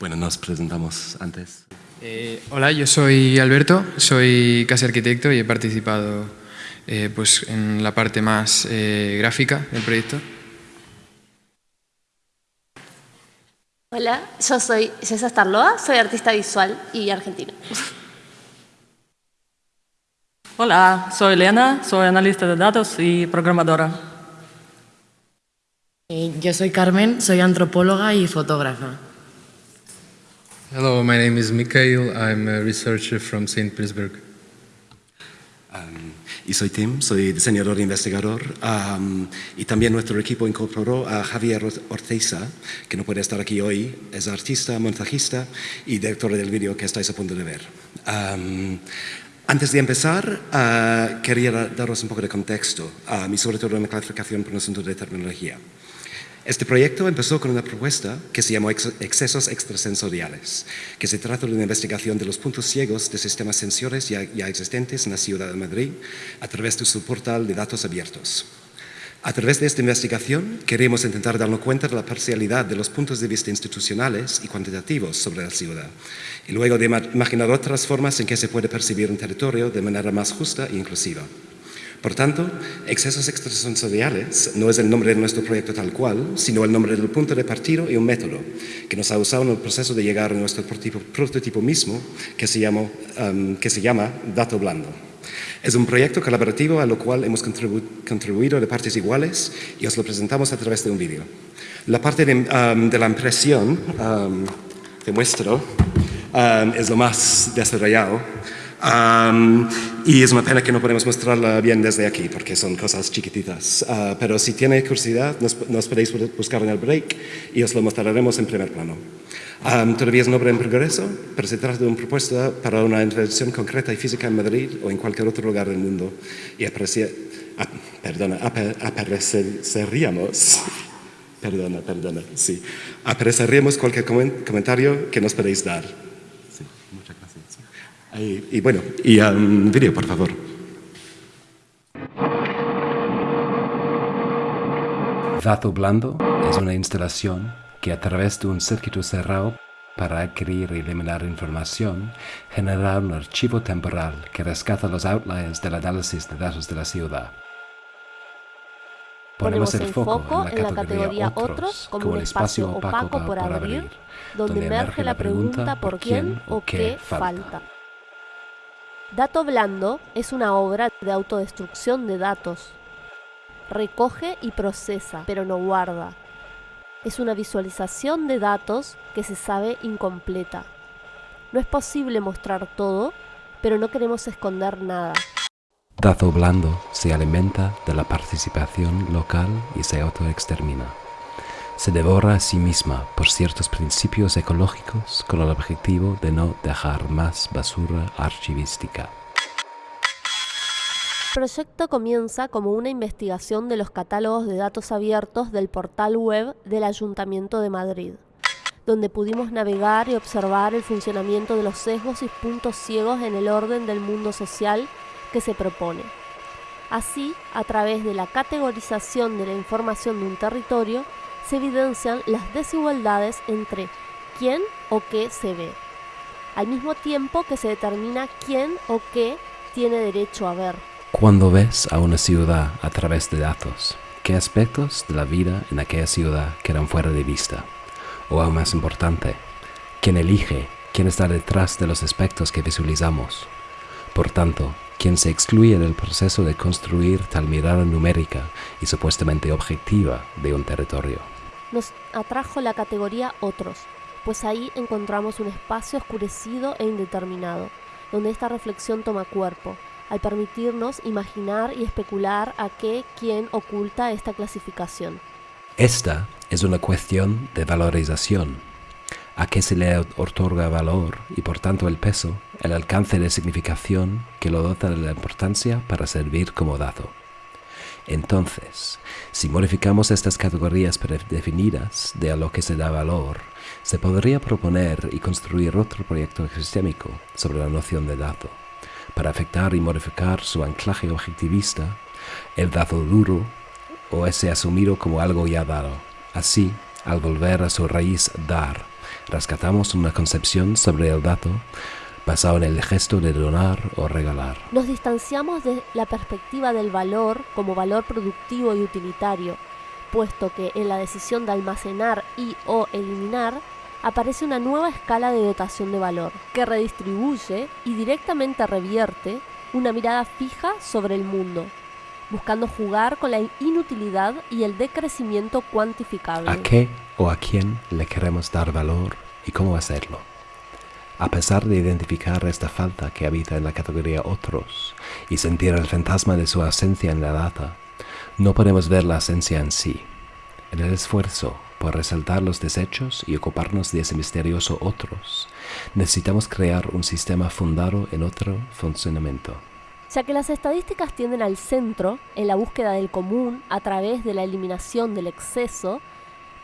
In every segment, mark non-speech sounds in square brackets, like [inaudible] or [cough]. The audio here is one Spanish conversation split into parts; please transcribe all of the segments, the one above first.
Bueno, nos presentamos antes. Eh, hola, yo soy Alberto, soy casi arquitecto y he participado eh, pues, en la parte más eh, gráfica del proyecto. Hola, yo soy César Starloa, soy artista visual y argentino. Hola, soy Elena, soy analista de datos y programadora. Yo soy Carmen, soy antropóloga y fotógrafa. Hello, my name is Mikhail. I'm a researcher from St. Petersburg. Um, y soy Tim, soy diseñador e investigador. Um, y también nuestro equipo incorporó a Javier Orteza, que no puede estar aquí hoy. Es artista, montajista y director del vídeo que estáis a punto de ver. Um, antes de empezar, uh, quería daros un poco de contexto y sobre todo una clarificación por un asunto de terminología. Este proyecto empezó con una propuesta que se llamó excesos extrasensoriales, que se trata de una investigación de los puntos ciegos de sistemas sensores ya, existentes en la ciudad de Madrid a través de su portal de datos abiertos. A través de esta investigación queremos intentar darnos cuenta de la parcialidad de los puntos de vista institucionales y cuantitativos sobre la ciudad y luego de imaginar otras formas en que se puede percibir un territorio de manera más justa e inclusiva. Por tanto, excesos extrasensoriales no es el nombre de nuestro proyecto tal cual, sino el nombre del punto de partido y un método que nos ha usado en el proceso de llegar a nuestro prototipo, mismo, que se, llama, um, que se llama Dato Blando. Es un proyecto colaborativo a lo cual hemos contribuido de partes iguales y os lo presentamos a través de un vídeo. La parte de, um, la impresión, um, te muestro, es lo más desarrollado y es una pena que no podemos mostrarla bien desde aquí, porque son cosas chiquititas. Ah, pero si tiene curiosidad, nos, podéis buscar en el break y os lo mostraremos en primer plano. todavía es una obra en progreso, pero se trata de una propuesta para una intervención concreta y física en Madrid o en cualquier otro lugar del mundo. Y aprecia, ah, perdona, apreciaríamos, [laughs] perdona, perdona, sí, apreciaríamos cualquier comentario que nos podéis dar. Y, bueno, y un vídeo, por favor. Dato blando es una instalación que a través de un circuito cerrado para adquirir y eliminar información, genera un archivo temporal que rescata los outliers del análisis de datos de la ciudad. Ponemos el foco en la categoría Otros como un espacio opaco por abrir, donde emerge la pregunta por quién o qué falta. Dato blando es una obra de autodestrucción de datos. Recoge y procesa, pero no guarda. Es una visualización de datos que se sabe incompleta. No es posible mostrar todo, pero no queremos esconder nada. Dato blando se alimenta de la participación local y se autoextermina se devora a sí misma por ciertos principios ecológicos con el objetivo de no dejar más basura archivística. El proyecto comienza como una investigación de los catálogos de datos abiertos del portal web del Ayuntamiento de Madrid, donde pudimos navegar y observar el funcionamiento de los sesgos y puntos ciegos en el orden del mundo social que se propone. Así, a través de la categorización de la información de un territorio, se evidencian las desigualdades entre quién o qué se ve, al mismo tiempo que se determina quién o qué tiene derecho a ver. Cuando ves a una ciudad a través de datos, ¿qué aspectos de la vida en aquella ciudad quedan fuera de vista? O aún más importante, ¿quién elige, quién está detrás de los aspectos que visualizamos? Por tanto, quien se excluye del proceso de construir tal mirada numérica y supuestamente objetiva de un territorio. Nos atrajo la categoría otros, pues ahí encontramos un espacio oscurecido e indeterminado, donde esta reflexión toma cuerpo, al permitirnos imaginar y especular a qué, quién oculta esta clasificación. Esta es una cuestión de valorización a qué se le otorga valor y por tanto el peso, el alcance de significación que lo dota de la importancia para servir como dato. Entonces, si modificamos estas categorías predefinidas de a lo que se da valor, se podría proponer y construir otro proyecto sistémico sobre la noción de dato, para afectar y modificar su anclaje objetivista, el dato duro o ese asumido como algo ya dado. Así, al volver a su raíz dar, rescatamos una concepción sobre el dato basado en el gesto de donar o regalar. Nos distanciamos de la perspectiva del valor como valor productivo y utilitario, puesto que en la decisión de almacenar y o eliminar aparece una nueva escala de dotación de valor, que redistribuye y directamente revierte una mirada fija sobre el mundo, buscando jugar con la inutilidad y el decrecimiento cuantificable. ¿A qué o a quién le queremos dar valor y cómo hacerlo? A pesar de identificar esta falta que habita en la categoría otros y sentir el fantasma de su ausencia en la data, no podemos ver la esencia en sí. En el esfuerzo por resaltar los desechos y ocuparnos de ese misterioso otros, necesitamos crear un sistema fundado en otro funcionamiento. Ya que las estadísticas tienden al centro, en la búsqueda del común a través de la eliminación del exceso,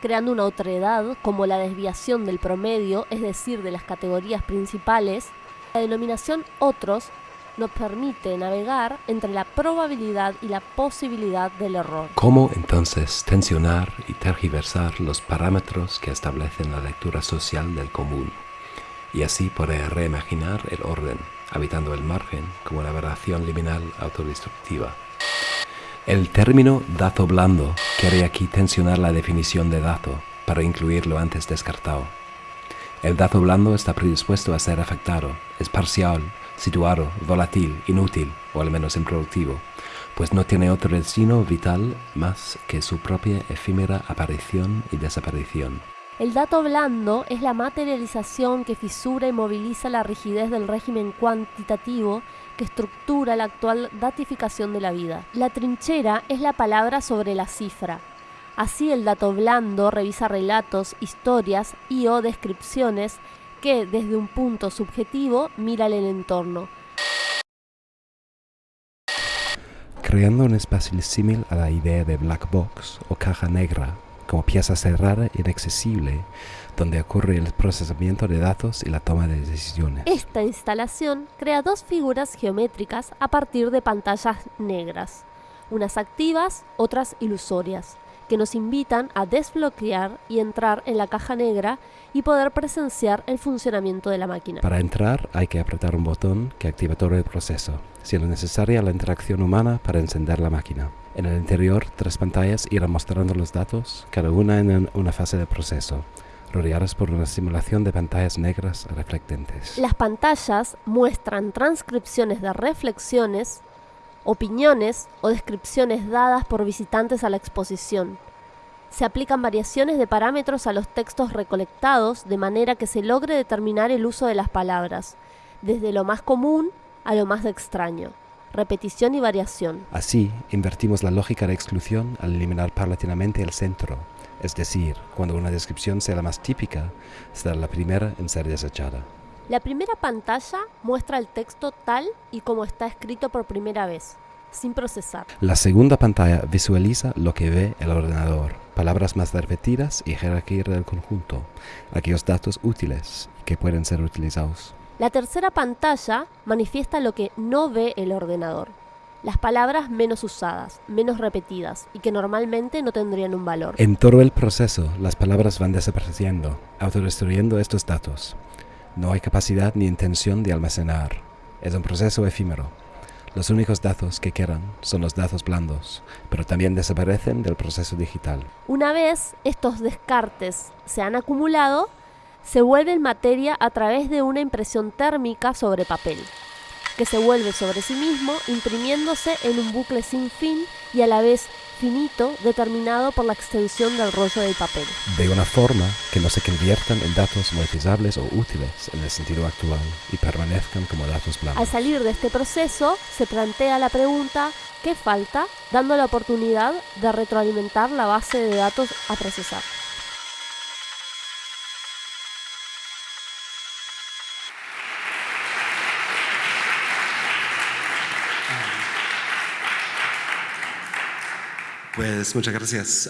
creando una otredad como la desviación del promedio, es decir, de las categorías principales, la denominación otros nos permite navegar entre la probabilidad y la posibilidad del error. ¿Cómo entonces tensionar y tergiversar los parámetros que establecen la lectura social del común? Y así poder reimaginar el orden, habitando el margen como una aberración liminal autodestructiva. El término dato blando quiere aquí tensionar la definición de dato para incluir lo antes descartado. El dato blando está predispuesto a ser afectado, es parcial, situado, volátil, inútil o al menos improductivo, pues no tiene otro destino vital más que su propia efímera aparición y desaparición. El dato blando es la materialización que fisura y moviliza la rigidez del régimen cuantitativo que estructura la actual datificación de la vida. La trinchera es la palabra sobre la cifra. Así el dato blando revisa relatos, historias y o descripciones que desde un punto subjetivo mira el entorno. Creando un espacio símil a la idea de black box o caja negra como pieza cerrada inaccesible donde ocurre el procesamiento de datos y la toma de decisiones. Esta instalación crea dos figuras geométricas a partir de pantallas negras, unas activas, otras ilusorias, que nos invitan a desbloquear y entrar en la caja negra y poder presenciar el funcionamiento de la máquina. Para entrar hay que apretar un botón que activa todo el proceso, siendo necesaria la interacción humana para encender la máquina. En el interior, tres pantallas irán mostrando los datos, cada una en una fase de proceso rodeadas por una simulación de pantallas negras reflectantes. Las pantallas muestran transcripciones de reflexiones, opiniones o descripciones dadas por visitantes a la exposición. Se aplican variaciones de parámetros a los textos recolectados de manera que se logre determinar el uso de las palabras, desde lo más común a lo más extraño repetición y variación. Así, invertimos la lógica de exclusión al eliminar paulatinamente el centro, es decir, cuando una descripción sea la más típica, será la primera en ser desechada. La primera pantalla muestra el texto tal y como está escrito por primera vez, sin procesar. La segunda pantalla visualiza lo que ve el ordenador, palabras más repetidas y jerarquía del conjunto, aquellos datos útiles que pueden ser utilizados. La tercera pantalla manifiesta lo que no ve el ordenador, las palabras menos usadas, menos repetidas y que normalmente no tendrían un valor. En todo el proceso, las palabras van desapareciendo, autodestruyendo estos datos. No hay capacidad ni intención de almacenar. Es un proceso efímero. Los únicos datos que quedan son los datos blandos, pero también desaparecen del proceso digital. Una vez estos descartes se han acumulado, se vuelven materia a través de una impresión térmica sobre papel que se vuelve sobre sí mismo, imprimiéndose en un bucle sin fin y a la vez finito determinado por la extensión del rollo del papel. De una forma que no se conviertan en datos monetizables o útiles en el sentido actual y permanezcan como datos blancos. Al salir de este proceso, se plantea la pregunta ¿qué falta? dando la oportunidad de retroalimentar la base de datos a procesar. Pues muchas gracias.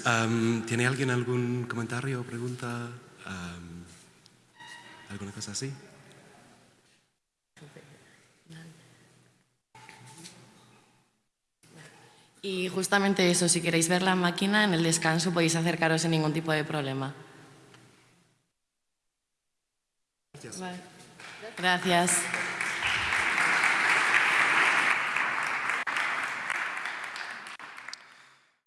¿Tiene alguien algún comentario o pregunta? ¿Alguna cosa así? Y justamente eso, si queréis ver la máquina en el descanso podéis acercaros sin ningún tipo de problema. Gracias. Gracias.